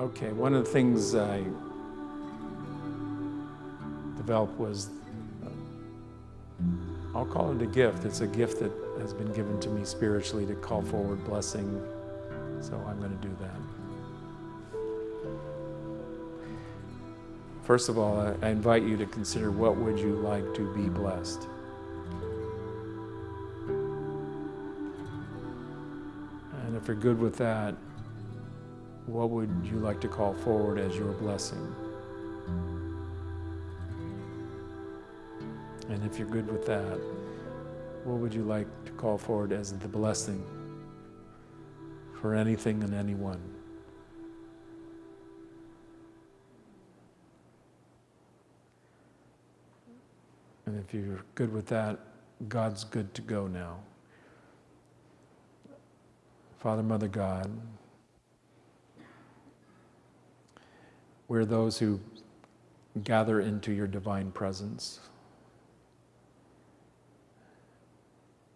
Okay, one of the things I developed was, uh, I'll call it a gift. It's a gift that has been given to me spiritually to call forward blessing. So I'm going to do that. First of all, I, I invite you to consider what would you like to be blessed? And if you're good with that, what would you like to call forward as your blessing? And if you're good with that, what would you like to call forward as the blessing for anything and anyone? And if you're good with that, God's good to go now. Father, Mother, God, We're those who gather into your divine presence.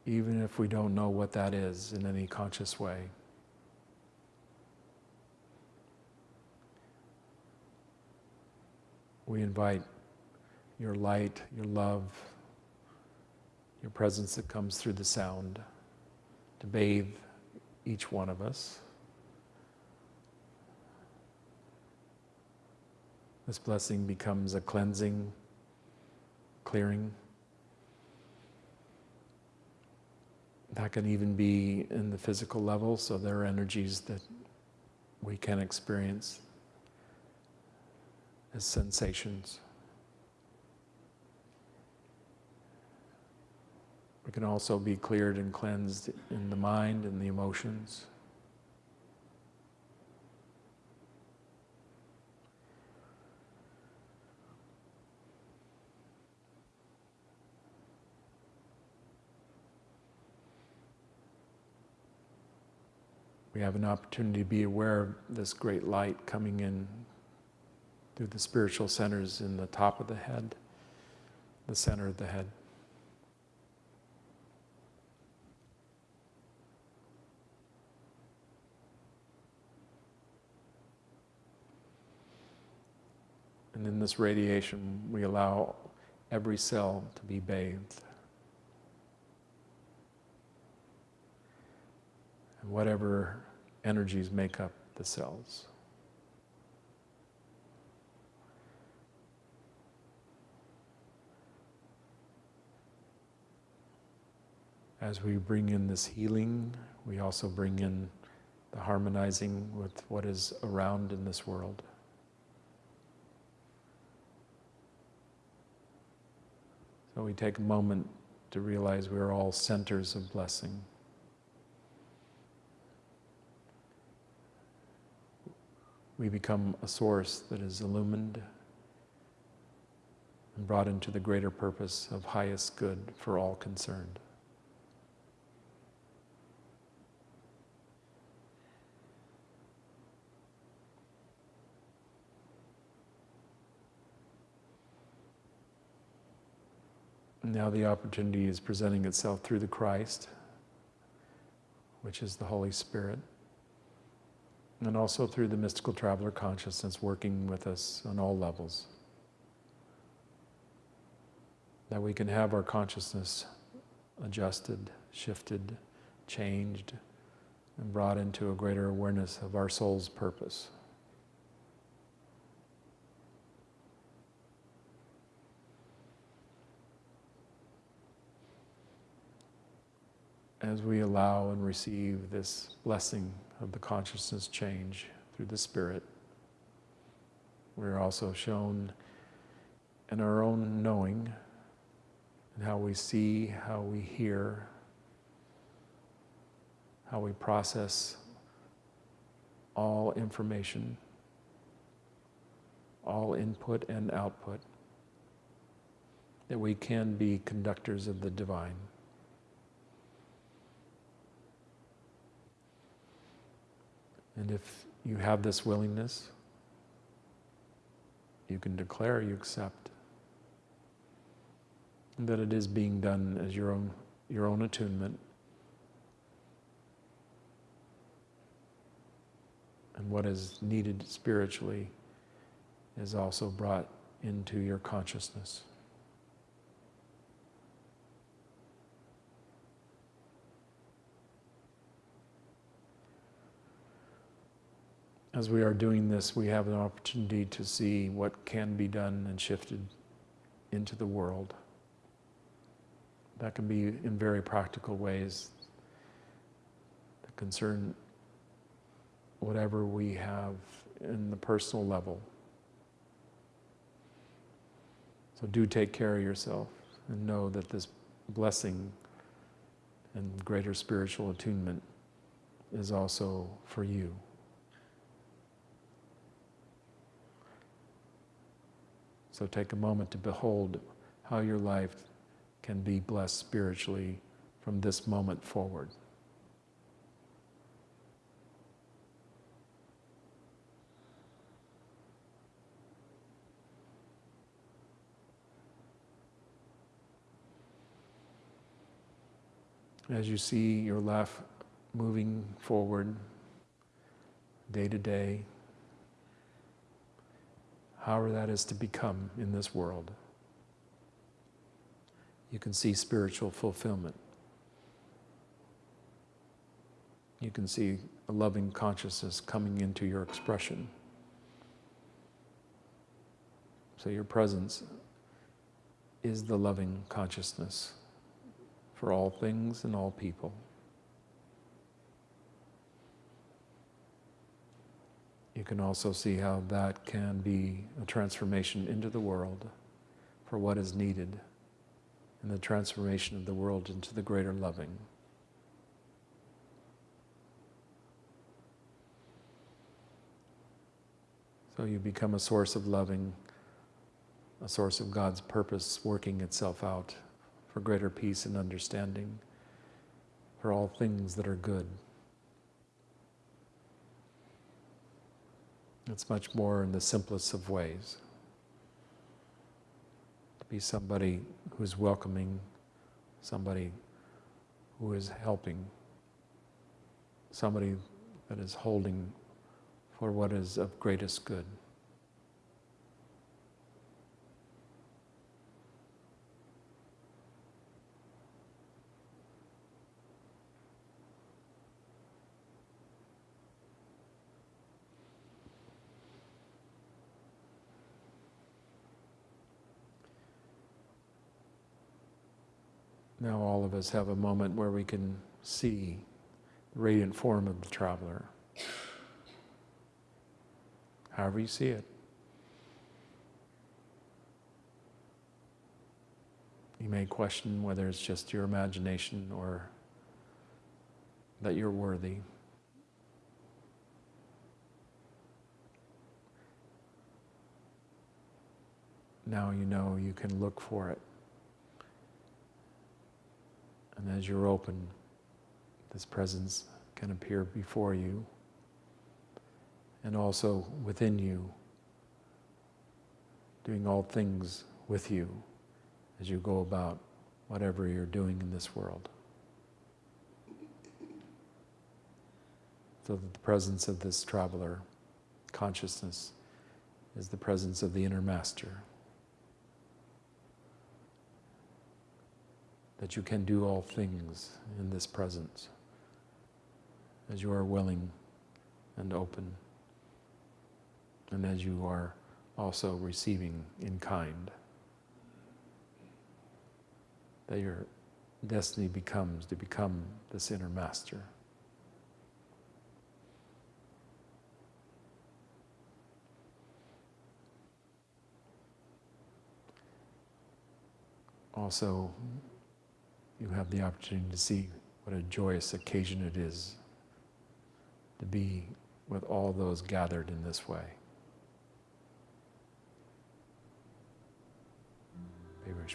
Even if we don't know what that is in any conscious way. We invite your light, your love, your presence that comes through the sound to bathe each one of us. This blessing becomes a cleansing, clearing. That can even be in the physical level, so there are energies that we can experience as sensations. We can also be cleared and cleansed in the mind and the emotions. We have an opportunity to be aware of this great light coming in through the spiritual centers in the top of the head, the center of the head. And in this radiation, we allow every cell to be bathed. Whatever energies make up the cells. As we bring in this healing, we also bring in the harmonizing with what is around in this world. So we take a moment to realize we're all centers of blessing. We become a source that is illumined and brought into the greater purpose of highest good for all concerned. Now the opportunity is presenting itself through the Christ, which is the Holy Spirit and also through the mystical traveler consciousness working with us on all levels. That we can have our consciousness adjusted, shifted, changed, and brought into a greater awareness of our soul's purpose. As we allow and receive this blessing of the consciousness change through the Spirit, we're also shown in our own knowing and how we see, how we hear, how we process all information, all input and output, that we can be conductors of the divine. And if you have this willingness, you can declare you accept that it is being done as your own, your own attunement. And what is needed spiritually is also brought into your consciousness. As we are doing this, we have an opportunity to see what can be done and shifted into the world. That can be in very practical ways concern whatever we have in the personal level. So do take care of yourself and know that this blessing and greater spiritual attunement is also for you. So take a moment to behold how your life can be blessed spiritually from this moment forward. As you see your life moving forward day to day, however that is to become in this world, you can see spiritual fulfillment. You can see a loving consciousness coming into your expression. So your presence is the loving consciousness for all things and all people. You can also see how that can be a transformation into the world for what is needed in the transformation of the world into the greater loving. So you become a source of loving, a source of God's purpose working itself out for greater peace and understanding, for all things that are good. It's much more in the simplest of ways. To be somebody who's welcoming, somebody who is helping, somebody that is holding for what is of greatest good. Now all of us have a moment where we can see the radiant form of the traveler. However you see it. You may question whether it's just your imagination or that you're worthy. Now you know you can look for it. And as you're open, this presence can appear before you and also within you, doing all things with you as you go about whatever you're doing in this world. So that the presence of this traveler, consciousness, is the presence of the inner master. That you can do all things in this presence as you are willing and open and as you are also receiving in kind. That your destiny becomes to become this inner master. Also, you have the opportunity to see what a joyous occasion it is to be with all those gathered in this way. Be very